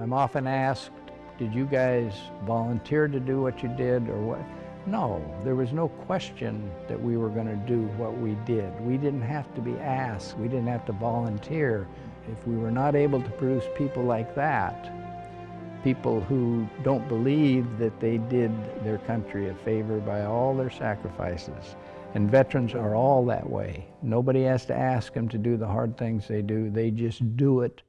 I'm often asked, did you guys volunteer to do what you did or what? No, there was no question that we were going to do what we did. We didn't have to be asked. We didn't have to volunteer. If we were not able to produce people like that, people who don't believe that they did their country a favor by all their sacrifices, and veterans are all that way. Nobody has to ask them to do the hard things they do. They just do it